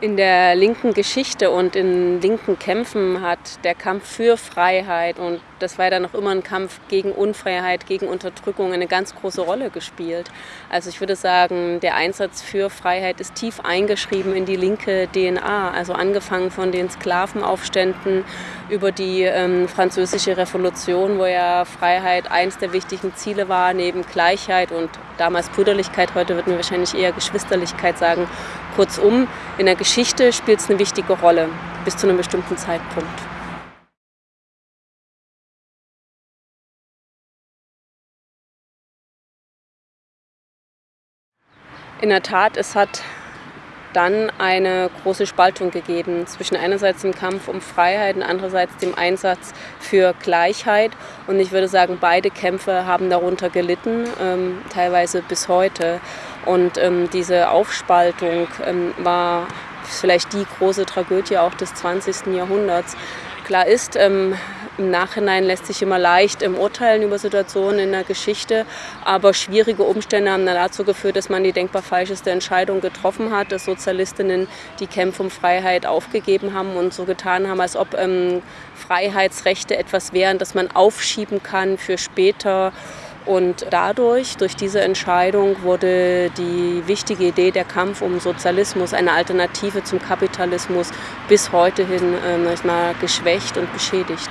In der linken Geschichte und in linken Kämpfen hat der Kampf für Freiheit und das war dann noch immer ein Kampf gegen Unfreiheit, gegen Unterdrückung eine ganz große Rolle gespielt. Also ich würde sagen, der Einsatz für Freiheit ist tief eingeschrieben in die linke DNA. Also angefangen von den Sklavenaufständen über die ähm, französische Revolution, wo ja Freiheit eines der wichtigen Ziele war, neben Gleichheit und damals Brüderlichkeit, heute würden wir wahrscheinlich eher Geschwisterlichkeit sagen. Kurzum, in der Geschichte spielt es eine wichtige Rolle bis zu einem bestimmten Zeitpunkt. In der Tat, es hat dann eine große Spaltung gegeben zwischen einerseits dem Kampf um Freiheit und andererseits dem Einsatz für Gleichheit. Und ich würde sagen, beide Kämpfe haben darunter gelitten, ähm, teilweise bis heute. Und ähm, diese Aufspaltung ähm, war vielleicht die große Tragödie auch des 20. Jahrhunderts. Klar ist, ähm, im Nachhinein lässt sich immer leicht im Urteilen über Situationen in der Geschichte, aber schwierige Umstände haben dann dazu geführt, dass man die denkbar falscheste Entscheidung getroffen hat, dass Sozialistinnen die Kämpfe um Freiheit aufgegeben haben und so getan haben, als ob ähm, Freiheitsrechte etwas wären, das man aufschieben kann für später. Und dadurch, durch diese Entscheidung, wurde die wichtige Idee der Kampf um Sozialismus, eine Alternative zum Kapitalismus, bis heute hin äh, mal, geschwächt und beschädigt.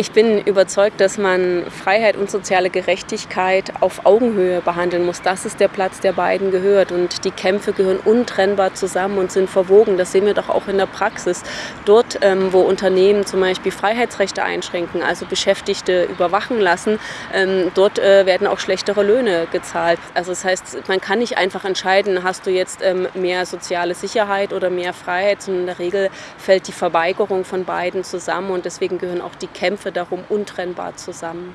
Ich bin überzeugt, dass man Freiheit und soziale Gerechtigkeit auf Augenhöhe behandeln muss. Das ist der Platz, der beiden gehört. Und die Kämpfe gehören untrennbar zusammen und sind verwogen. Das sehen wir doch auch in der Praxis. Dort, ähm, wo Unternehmen zum Beispiel Freiheitsrechte einschränken, also Beschäftigte überwachen lassen, ähm, dort äh, werden auch schlechtere Löhne gezahlt. Also das heißt, man kann nicht einfach entscheiden, hast du jetzt ähm, mehr soziale Sicherheit oder mehr Freiheit, sondern in der Regel fällt die Verweigerung von beiden zusammen. Und deswegen gehören auch die Kämpfe Kämpfe darum untrennbar zusammen.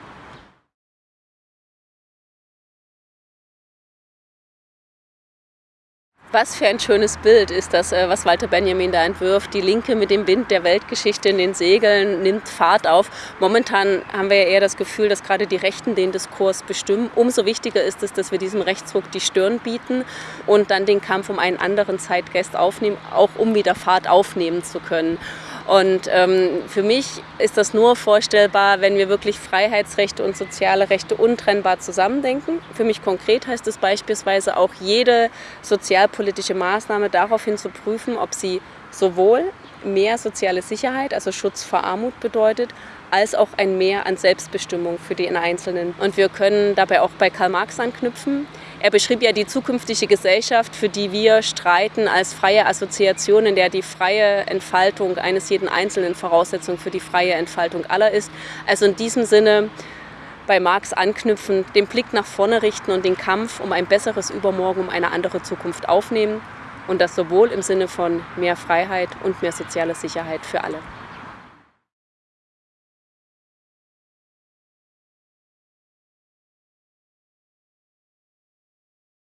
Was für ein schönes Bild ist das, äh, was Walter Benjamin da entwirft. Die Linke mit dem Wind der Weltgeschichte in den Segeln nimmt Fahrt auf. Momentan haben wir ja eher das Gefühl, dass gerade die Rechten den Diskurs bestimmen. Umso wichtiger ist es, dass wir diesem Rechtsruck die Stirn bieten und dann den Kampf um einen anderen Zeitgeist aufnehmen, auch um wieder Fahrt aufnehmen zu können. Und ähm, für mich ist das nur vorstellbar, wenn wir wirklich Freiheitsrechte und soziale Rechte untrennbar zusammendenken. Für mich konkret heißt es beispielsweise auch, jede sozialpolitische Maßnahme daraufhin zu prüfen, ob sie sowohl mehr soziale Sicherheit, also Schutz vor Armut bedeutet, als auch ein Mehr an Selbstbestimmung für den Einzelnen. Und wir können dabei auch bei Karl Marx anknüpfen. Er beschrieb ja die zukünftige Gesellschaft, für die wir streiten, als freie Assoziation, in der die freie Entfaltung eines jeden Einzelnen Voraussetzung für die freie Entfaltung aller ist. Also in diesem Sinne bei Marx anknüpfen, den Blick nach vorne richten und den Kampf um ein besseres Übermorgen, um eine andere Zukunft aufnehmen. Und das sowohl im Sinne von mehr Freiheit und mehr soziale Sicherheit für alle.